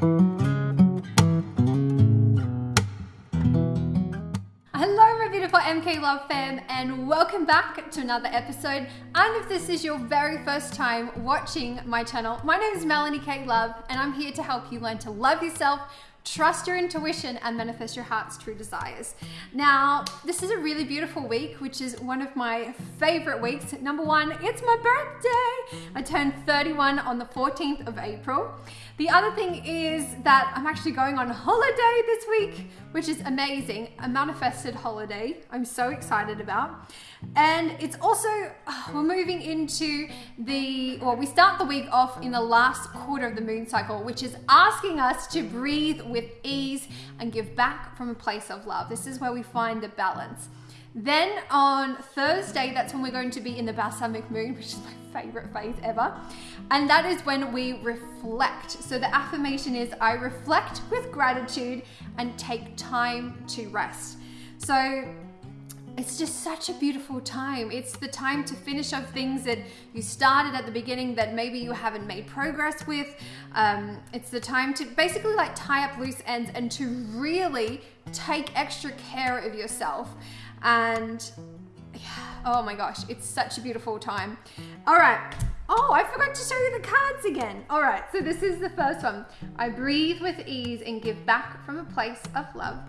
Hello, my beautiful MK Love fam, and welcome back to another episode. And if this is your very first time watching my channel, my name is Melanie K Love, and I'm here to help you learn to love yourself, trust your intuition, and manifest your heart's true desires. Now, this is a really beautiful week, which is one of my favorite weeks. Number one, it's my birthday. I turned 31 on the 14th of April. The other thing is that I'm actually going on holiday this week, which is amazing. A manifested holiday I'm so excited about. And it's also, uh, we're moving into the, well, we start the week off in the last quarter of the moon cycle, which is asking us to breathe with ease and give back from a place of love. This is where we find the balance. Then on Thursday, that's when we're going to be in the balsamic moon, which is my favorite phase ever. And that is when we reflect. So the affirmation is I reflect with gratitude and take time to rest. So it's just such a beautiful time. It's the time to finish off things that you started at the beginning that maybe you haven't made progress with. Um, it's the time to basically like tie up loose ends and to really take extra care of yourself. And oh my gosh, it's such a beautiful time. All right. Oh, I forgot to show you the cards again. All right, so this is the first one. I breathe with ease and give back from a place of love.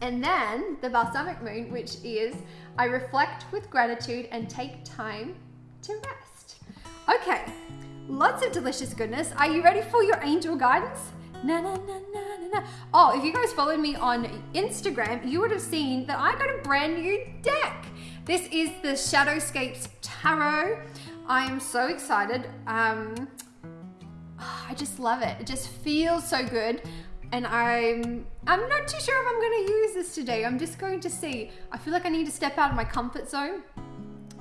And then the balsamic moon, which is I reflect with gratitude and take time to rest. Okay, lots of delicious goodness. Are you ready for your angel guidance? Na, na, na, na, na. Oh, if you guys followed me on Instagram, you would have seen that I got a brand new deck. This is the Shadowscapes Tarot. I am so excited. Um, I just love it. It just feels so good. And I'm I'm not too sure if I'm going to use this today. I'm just going to see. I feel like I need to step out of my comfort zone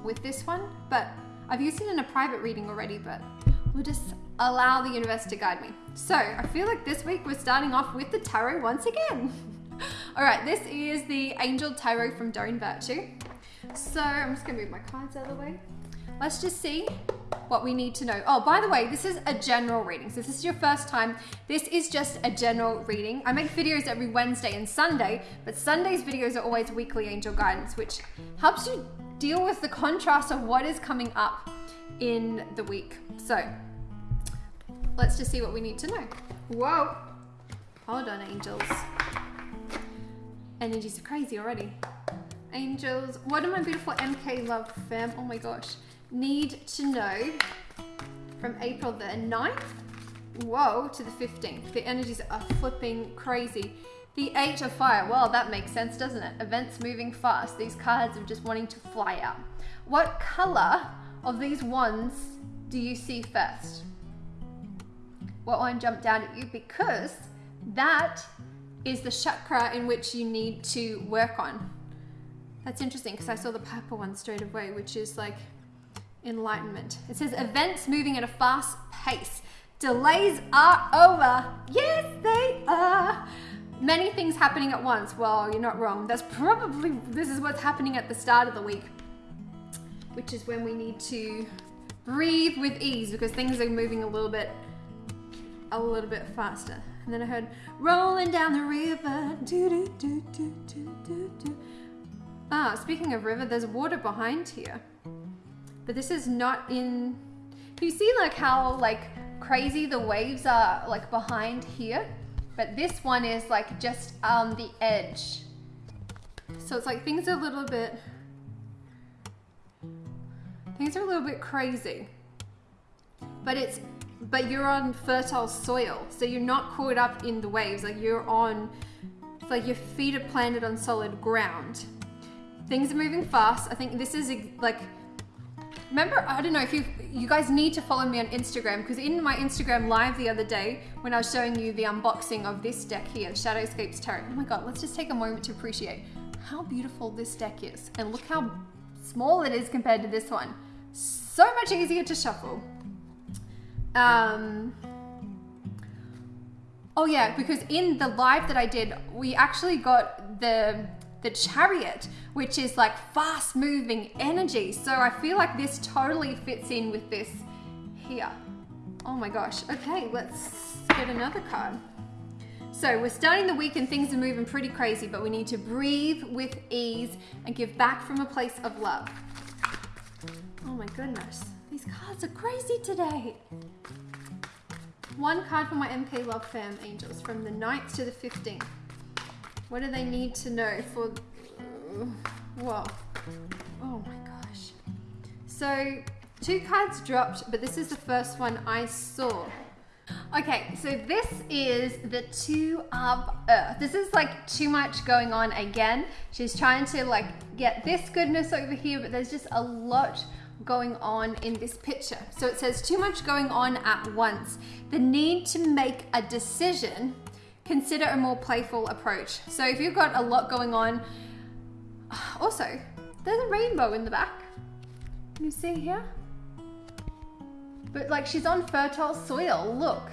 with this one, but I've used it in a private reading already, but we'll just allow the universe to guide me. So I feel like this week we're starting off with the tarot once again. All right, this is the Angel Tarot from Doreen Virtue. So I'm just gonna move my cards out of the way. Let's just see what we need to know. Oh, by the way, this is a general reading. So if this is your first time, this is just a general reading. I make videos every Wednesday and Sunday, but Sunday's videos are always weekly angel guidance, which helps you deal with the contrast of what is coming up in the week. So let's just see what we need to know. Whoa. Hold on, angels. Energies are crazy already. Angels, what am my beautiful MK love fam? Oh my gosh. Need to know from April the 9th, whoa, to the 15th. The energies are flipping crazy. The Eight of Fire, well, that makes sense, doesn't it? Events moving fast. These cards are just wanting to fly out. What color of these wands do you see first? What one jumped down at you? Because that is the chakra in which you need to work on. That's interesting because I saw the purple one straight away, which is like enlightenment. It says events moving at a fast pace. Delays are over. Yes, they are. Many things happening at once. Well, you're not wrong. That's probably, this is what's happening at the start of the week, which is when we need to breathe with ease because things are moving a little bit, a little bit faster. And then I heard rolling down the river. Do, do, do, do, do, do, do. Ah, speaking of river, there's water behind here. But this is not in... You see like how like crazy the waves are like behind here? But this one is like just on the edge. So it's like things are a little bit... Things are a little bit crazy. But it's but you're on fertile soil. So you're not caught up in the waves. Like you're on, it's like your feet are planted on solid ground. Things are moving fast. I think this is like, remember, I don't know if you, you guys need to follow me on Instagram because in my Instagram live the other day, when I was showing you the unboxing of this deck here, Shadowscapes Tarot, oh my God, let's just take a moment to appreciate how beautiful this deck is. And look how small it is compared to this one. So much easier to shuffle. Um, oh yeah, because in the live that I did, we actually got the the chariot, which is like fast moving energy. So I feel like this totally fits in with this here. Oh my gosh. Okay, let's get another card. So we're starting the week and things are moving pretty crazy, but we need to breathe with ease and give back from a place of love. Oh my goodness. These cards are crazy today. One card for my MK Love Fam Angels from the 9th to the 15th. What do they need to know for... Whoa. Oh my gosh. So two cards dropped, but this is the first one I saw. Okay, so this is the two of earth. This is like too much going on again. She's trying to like get this goodness over here, but there's just a lot going on in this picture. So it says too much going on at once. The need to make a decision, consider a more playful approach. So if you've got a lot going on, also, there's a rainbow in the back. Can you see here? But like she's on fertile soil, look.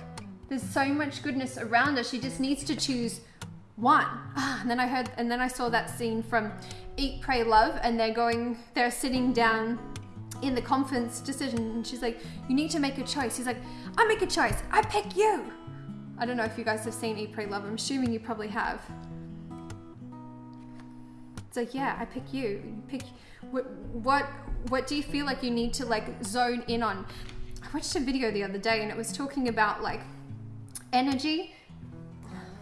There's so much goodness around her. She just needs to choose one. And then I heard, and then I saw that scene from Eat, Pray, Love, and they're going, they're sitting down in the conference decision, and she's like, "You need to make a choice." He's like, "I make a choice. I pick you." I don't know if you guys have seen Eat, Pray, Love. I'm assuming you probably have. It's like, yeah, I pick you. Pick what, what what do you feel like you need to like zone in on? I watched a video the other day and it was talking about like energy.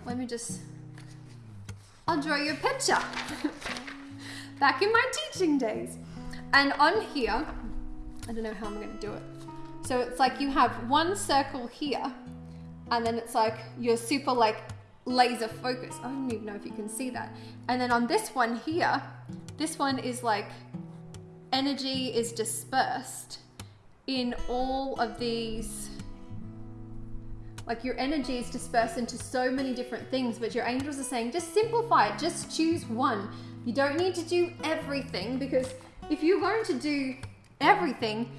Let me just I'll draw you a picture. Back in my teaching days. And on here, I don't know how I'm gonna do it. So it's like you have one circle here, and then it's like you're super like laser focused. I don't even know if you can see that. And then on this one here, this one is like energy is dispersed in all of these like your energy is dispersed into so many different things but your angels are saying just simplify it just choose one you don't need to do everything because if you're going to do everything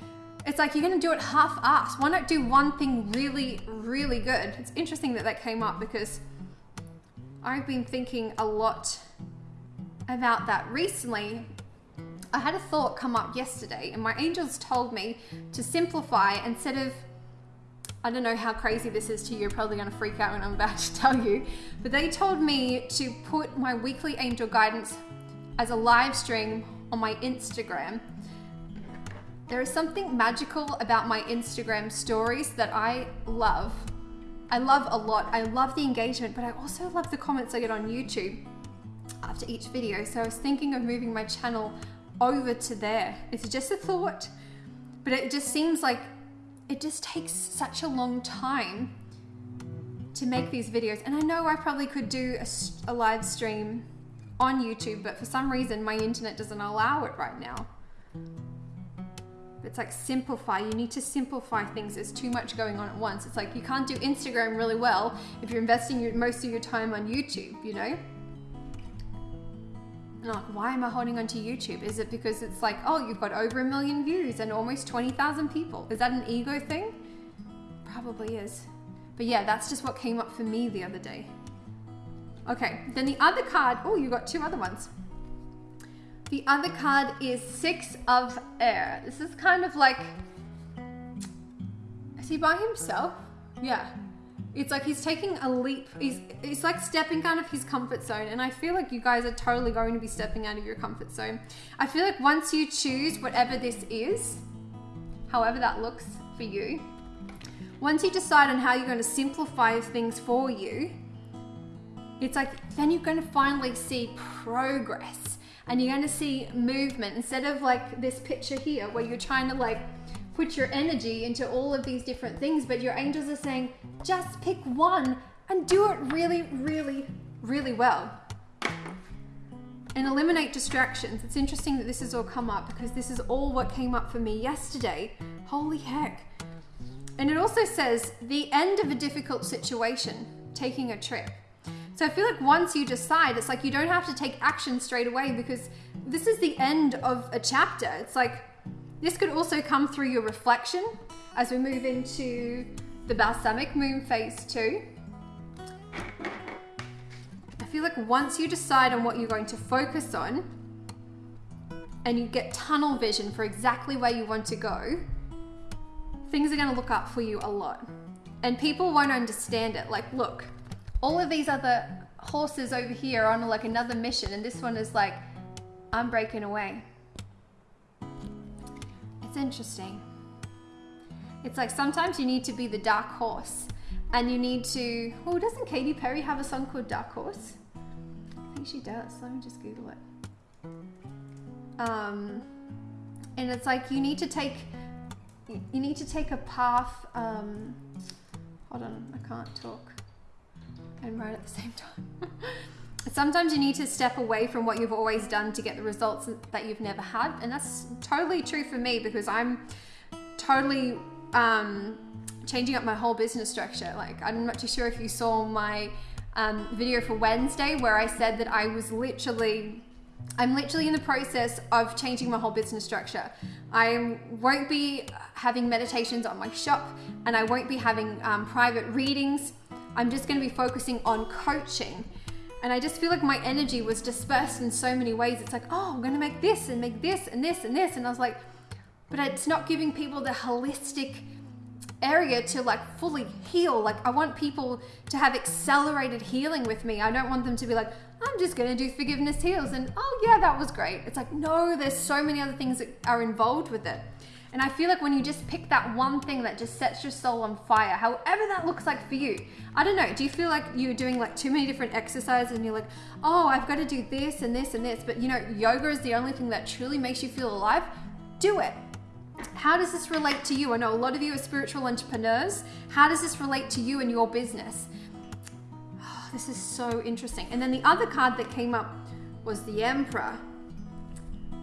it's like you're going to do it half-assed. Why not do one thing really really good? It's interesting that that came up because I've been thinking a lot about that recently. I had a thought come up yesterday and my angels told me to simplify instead of I don't know how crazy this is to you, you're probably going to freak out when I'm about to tell you, but they told me to put my weekly angel guidance as a live stream on my Instagram. There is something magical about my Instagram stories that I love. I love a lot. I love the engagement, but I also love the comments I get on YouTube after each video. So I was thinking of moving my channel over to there. It's just a thought, but it just seems like it just takes such a long time to make these videos. And I know I probably could do a, a live stream on YouTube, but for some reason my internet doesn't allow it right now. It's like simplify. You need to simplify things. There's too much going on at once. It's like you can't do Instagram really well if you're investing your, most of your time on YouTube, you know? And like, why am I holding on to YouTube? Is it because it's like, oh, you've got over a million views and almost 20,000 people? Is that an ego thing? Probably is. But yeah, that's just what came up for me the other day. Okay, then the other card, oh, you got two other ones. The other card is Six of Air. This is kind of like, is he by himself? Yeah, it's like he's taking a leap. He's it's like stepping out of his comfort zone, and I feel like you guys are totally going to be stepping out of your comfort zone. I feel like once you choose whatever this is, however that looks for you, once you decide on how you're going to simplify things for you, it's like then you're going to finally see progress and you're going to see movement instead of like this picture here where you're trying to like put your energy into all of these different things, but your angels are saying, just pick one and do it really, really, really well. And eliminate distractions. It's interesting that this has all come up because this is all what came up for me yesterday. Holy heck. And it also says the end of a difficult situation, taking a trip. So I feel like once you decide, it's like you don't have to take action straight away because this is the end of a chapter. It's like this could also come through your reflection as we move into the balsamic moon phase two. I feel like once you decide on what you're going to focus on and you get tunnel vision for exactly where you want to go, things are going to look up for you a lot. And people won't understand it. Like, look, all of these other horses over here are on like another mission, and this one is like, I'm breaking away. It's interesting. It's like sometimes you need to be the dark horse and you need to. Oh, doesn't Katy Perry have a song called Dark Horse? I think she does. Let me just Google it. Um, and it's like you need to take you need to take a path. Um, hold on, I can't talk and write at the same time. Sometimes you need to step away from what you've always done to get the results that you've never had, and that's totally true for me because I'm totally um, changing up my whole business structure. Like, I'm not too sure if you saw my um, video for Wednesday where I said that I was literally, I'm literally in the process of changing my whole business structure. I won't be having meditations on my shop and I won't be having um, private readings. I'm just going to be focusing on coaching. And I just feel like my energy was dispersed in so many ways. It's like, oh, I'm going to make this and make this and this and this. And I was like, but it's not giving people the holistic area to like fully heal. Like I want people to have accelerated healing with me. I don't want them to be like, I'm just going to do forgiveness heals and oh yeah, that was great. It's like, no, there's so many other things that are involved with it. And I feel like when you just pick that one thing that just sets your soul on fire, however that looks like for you, I don't know, do you feel like you're doing like too many different exercises and you're like, oh, I've got to do this and this and this, but you know, yoga is the only thing that truly makes you feel alive? Do it. How does this relate to you? I know a lot of you are spiritual entrepreneurs. How does this relate to you and your business? Oh, this is so interesting. And then the other card that came up was the Emperor.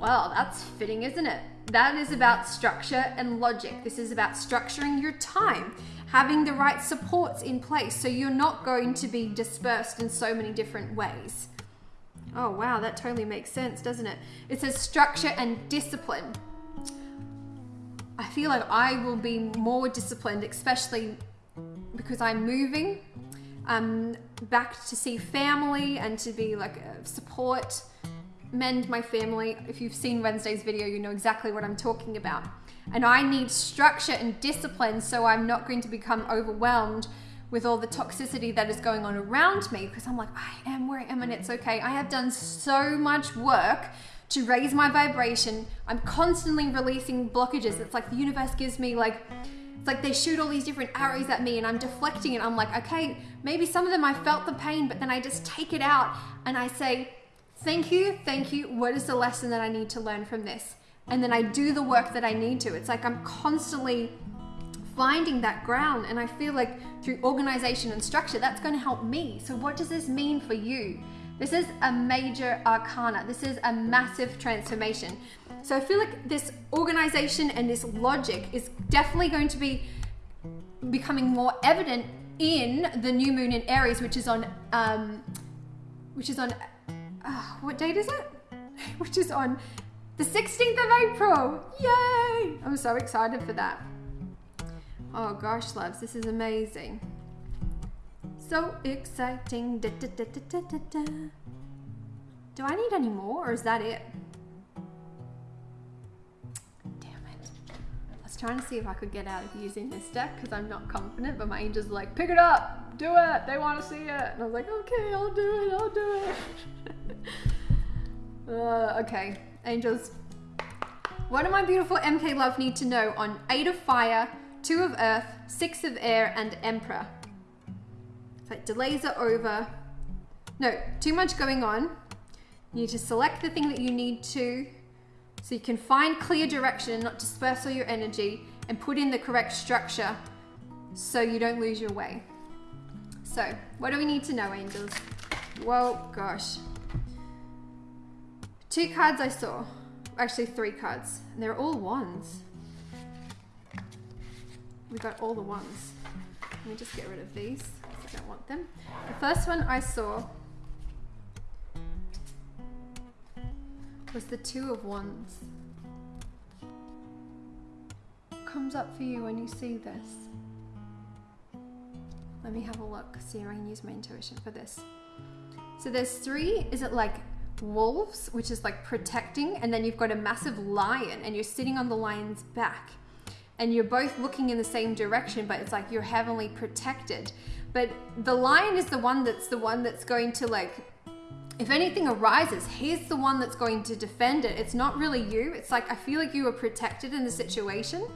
Well, that's fitting, isn't it? That is about structure and logic. This is about structuring your time, having the right supports in place so you're not going to be dispersed in so many different ways. Oh, wow, that totally makes sense, doesn't it? It says structure and discipline. I feel like I will be more disciplined, especially because I'm moving um, back to see family and to be like a support, mend my family. If you've seen Wednesday's video, you know exactly what I'm talking about. And I need structure and discipline so I'm not going to become overwhelmed with all the toxicity that is going on around me because I'm like, I am where I am and it's okay. I have done so much work to raise my vibration. I'm constantly releasing blockages. It's like the universe gives me like it's like they shoot all these different arrows at me and I'm deflecting it. I'm like, okay, maybe some of them I felt the pain, but then I just take it out and I say, thank you, thank you. What is the lesson that I need to learn from this? And then I do the work that I need to. It's like I'm constantly finding that ground. And I feel like through organization and structure, that's going to help me. So, what does this mean for you? This is a major arcana. This is a massive transformation. So I feel like this organization and this logic is definitely going to be becoming more evident in the new moon in Aries, which is on, um, which is on, uh, what date is it? which is on the 16th of April. Yay! I'm so excited for that. Oh gosh, loves, this is amazing. So exciting. Da, da, da, Do I need any more or is that it? Trying to see if I could get out of using this deck because I'm not confident, but my angels are like, pick it up, do it, they want to see it. And I was like, okay, I'll do it, I'll do it. uh, okay, angels. What do my beautiful MK Love need to know on 8 of Fire, 2 of Earth, 6 of Air, and Emperor? But delays are over. No, too much going on. You need to select the thing that you need to so you can find clear direction and not disperse all your energy and put in the correct structure so you don't lose your way. So, what do we need to know, angels? Well, gosh. Two cards I saw. Actually, three cards. And they're all ones. We got all the ones. Let me just get rid of these. I don't want them. The first one I saw was the Two of Wands. Comes up for you when you see this? Let me have a look, see if I can use my intuition for this. So there's three, is it like wolves, which is like protecting, and then you've got a massive lion and you're sitting on the lion's back. and you're both looking in the same direction, but it's like you're heavenly protected. But the lion is the one that's the one that's going to like if anything arises, he's the one that's going to defend it. It's not really you. It's like I feel like you were protected in the situation.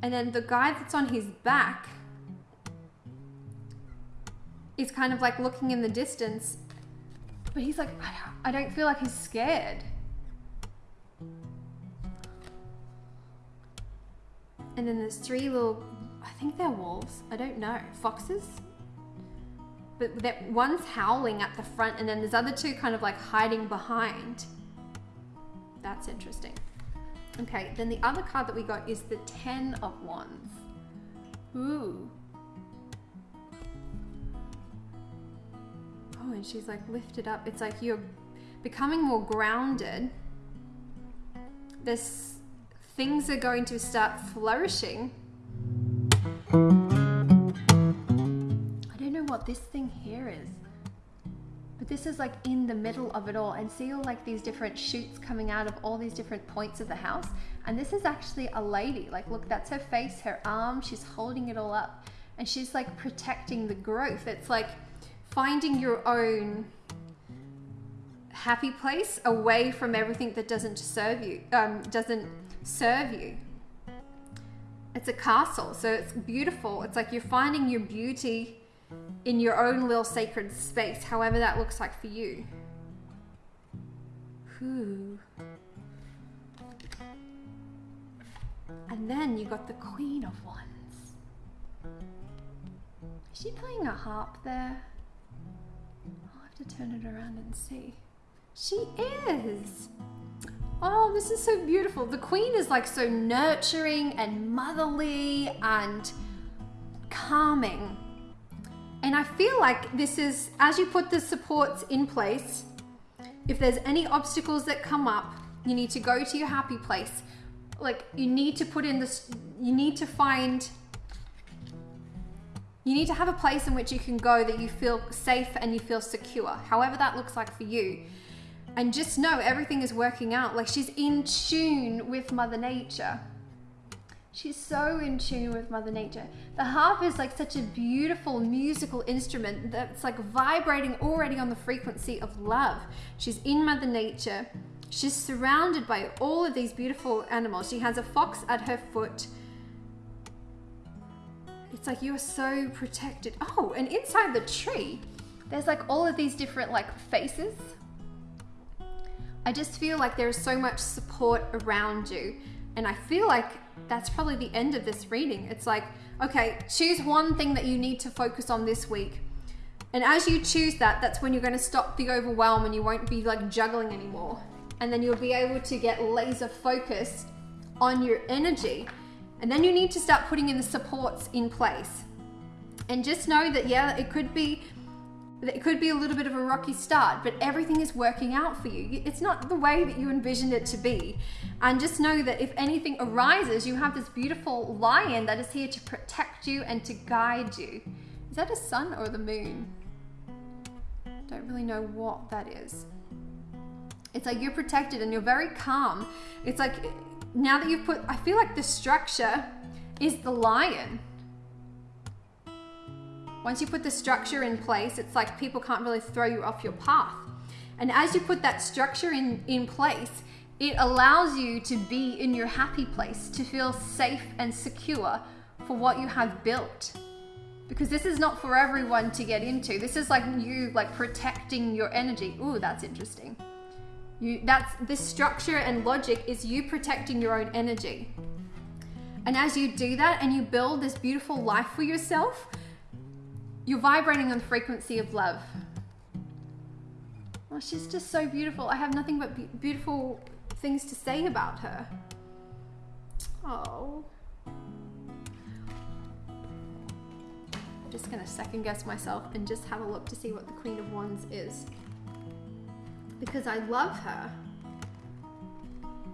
And then the guy that's on his back is kind of like looking in the distance, but he's like, I don't feel like he's scared. And then there's three little, I think they're wolves. I don't know. Foxes? But that one's howling at the front and then there's other two kind of like hiding behind. That's interesting. Okay, then the other card that we got is the Ten of Wands. Ooh. Oh, and she's like lifted up. It's like you're becoming more grounded. This things are going to start flourishing what this thing here is. But this is like in the middle of it all and see all like these different shoots coming out of all these different points of the house. And this is actually a lady. Like look, that's her face, her arm, she's holding it all up. And she's like protecting the growth. It's like finding your own happy place away from everything that doesn't serve you, um, doesn't serve you. It's a castle, so it's beautiful. It's like you're finding your beauty in your own little sacred space, however that looks like for you. Whew. And then you got the Queen of Wands. Is she playing a harp there? I'll have to turn it around and see. She is! Oh, this is so beautiful. The Queen is like so nurturing and motherly and calming. And I feel like this is, as you put the supports in place, if there's any obstacles that come up, you need to go to your happy place. Like you need to put in this, you need to find, you need to have a place in which you can go that you feel safe and you feel secure, however that looks like for you. And just know everything is working out. Like she's in tune with Mother Nature. She's so in tune with Mother Nature. The harp is like such a beautiful musical instrument that's like vibrating already on the frequency of love. She's in Mother Nature. She's surrounded by all of these beautiful animals. She has a fox at her foot. It's like you are so protected. Oh, and inside the tree, there's like all of these different like faces. I just feel like there is so much support around you. And I feel like that's probably the end of this reading. It's like, okay, choose one thing that you need to focus on this week. And as you choose that, that's when you're going to stop the overwhelm and you won't be like juggling anymore. And then you'll be able to get laser focused on your energy. And then you need to start putting in the supports in place. And just know that, yeah, it could be it could be a little bit of a rocky start, but everything is working out for you. It's not the way that you envisioned it to be. And just know that if anything arises, you have this beautiful lion that is here to protect you and to guide you. Is that a sun or the moon? Don't really know what that is. It's like you're protected and you're very calm. It's like now that you've put, I feel like the structure is the lion once you put the structure in place, it's like people can't really throw you off your path. And as you put that structure in, in place, it allows you to be in your happy place, to feel safe and secure for what you have built. Because this is not for everyone to get into. This is like you like protecting your energy. Ooh, that's interesting. You that's this structure and logic is you protecting your own energy. And as you do that and you build this beautiful life for yourself, you're vibrating on the frequency of love. Well, she's just so beautiful. I have nothing but be beautiful things to say about her. Oh. I'm just gonna second guess myself and just have a look to see what the Queen of Wands is. Because I love her.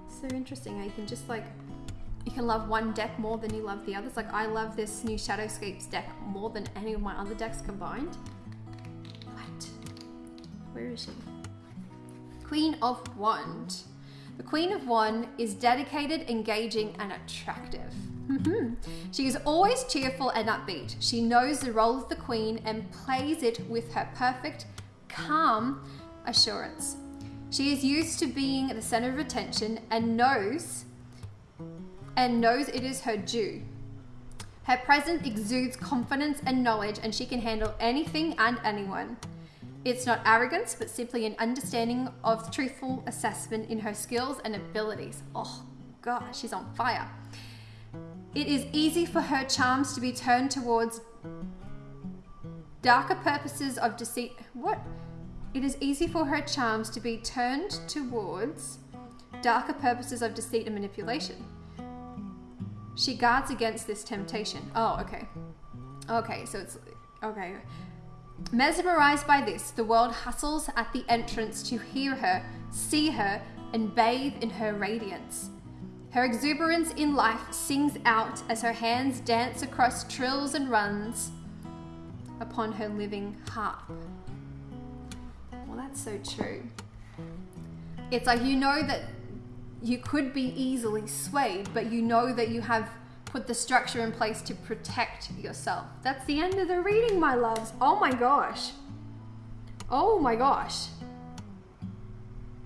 So interesting I can just like you can love one deck more than you love the others. Like I love this new Shadowscapes deck more than any of my other decks combined. What? Where is she? Queen of Wand. The Queen of Wand is dedicated, engaging, and attractive. Mm-hmm. She is always cheerful and upbeat. She knows the role of the Queen and plays it with her perfect, calm assurance. She is used to being at the center of attention and knows and knows it is her due. Her presence exudes confidence and knowledge and she can handle anything and anyone. It's not arrogance, but simply an understanding of truthful assessment in her skills and abilities. Oh, God, she's on fire. It is easy for her charms to be turned towards darker purposes of deceit. What? It is easy for her charms to be turned towards darker purposes of deceit and manipulation. She guards against this temptation. Oh, okay. Okay, so it's okay. Mesmerized by this, the world hustles at the entrance to hear her, see her, and bathe in her radiance. Her exuberance in life sings out as her hands dance across trills and runs upon her living harp. Well, that's so true. It's like you know that you could be easily swayed, but you know that you have put the structure in place to protect yourself. That's the end of the reading, my loves. Oh my gosh. Oh my gosh.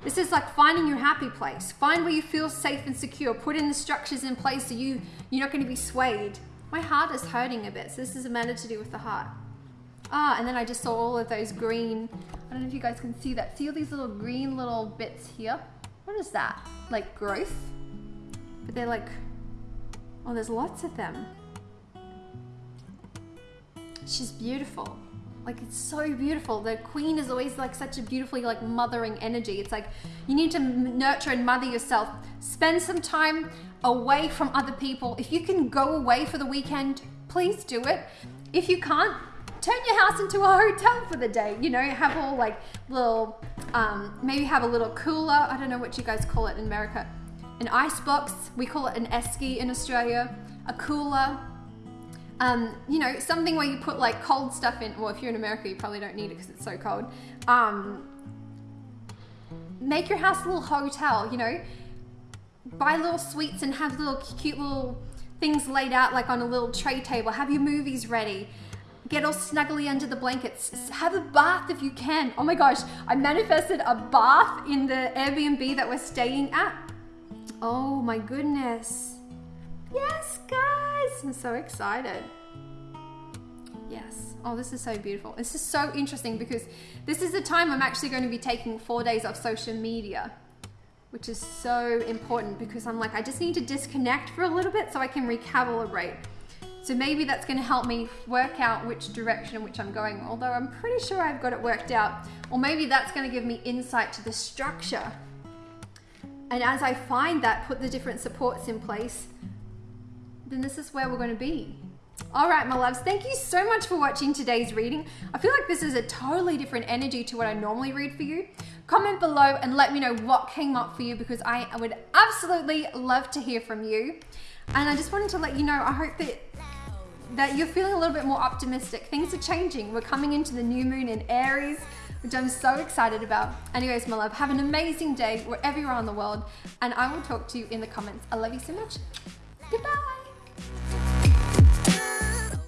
This is like finding your happy place. Find where you feel safe and secure. Put in the structures in place so you, you're not going to be swayed. My heart is hurting a bit, so this is a matter to do with the heart. Ah, and then I just saw all of those green, I don't know if you guys can see that. See all these little green little bits here? What is that? Like growth? But they're like, oh, there's lots of them. She's beautiful. Like it's so beautiful. The queen is always like such a beautifully like mothering energy. It's like you need to nurture and mother yourself. Spend some time away from other people. If you can go away for the weekend, please do it. If you can't, turn your house into a hotel for the day. You know, have all like little, um, maybe have a little cooler. I don't know what you guys call it in America. An ice box. We call it an esky in Australia. A cooler um, you know, something where you put like cold stuff in. Well, if you're in America, you probably don't need it because it's so cold. Um, make your house a little hotel, you know. Buy little sweets and have little cute little things laid out like on a little tray table. Have your movies ready. Get all snuggly under the blankets. Have a bath if you can. Oh my gosh, I manifested a bath in the Airbnb that we're staying at. Oh my goodness. Yes, guys. I'm so excited. Yes. Oh, this is so beautiful. This is so interesting because this is the time I'm actually going to be taking four days off social media, which is so important because I'm like, I just need to disconnect for a little bit so I can recalibrate. So maybe that's going to help me work out which direction in which I'm going, although I'm pretty sure I've got it worked out. Or maybe that's going to give me insight to the structure. And as I find that, put the different supports in place, then this is where we're going to be. All right, my loves, thank you so much for watching today's reading. I feel like this is a totally different energy to what I normally read for you. Comment below and let me know what came up for you because I would absolutely love to hear from you. And I just wanted to let you know, I hope that that you're feeling a little bit more optimistic. Things are changing. We're coming into the new moon in Aries, which I'm so excited about. Anyways, my love, have an amazing day wherever you are in the world, and I will talk to you in the comments. I love you so much. Goodbye.